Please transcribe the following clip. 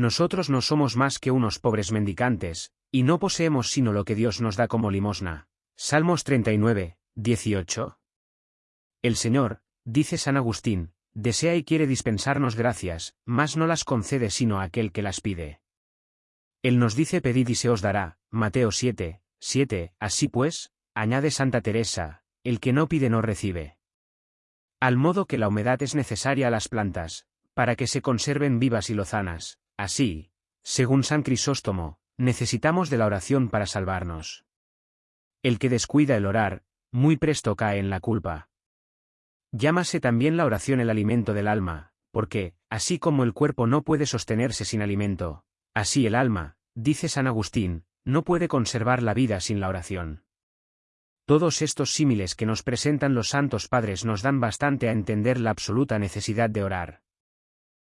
nosotros no somos más que unos pobres mendicantes, y no poseemos sino lo que Dios nos da como limosna. Salmos 39, 18. El Señor, dice San Agustín, desea y quiere dispensarnos gracias, mas no las concede sino a aquel que las pide. Él nos dice pedid y se os dará, Mateo 7, 7, así pues, añade Santa Teresa, el que no pide no recibe. Al modo que la humedad es necesaria a las plantas, para que se conserven vivas y lozanas, así, según San Crisóstomo, necesitamos de la oración para salvarnos. El que descuida el orar, muy presto cae en la culpa. Llámase también la oración el alimento del alma, porque, así como el cuerpo no puede sostenerse sin alimento, así el alma, dice San Agustín, no puede conservar la vida sin la oración. Todos estos símiles que nos presentan los santos padres nos dan bastante a entender la absoluta necesidad de orar.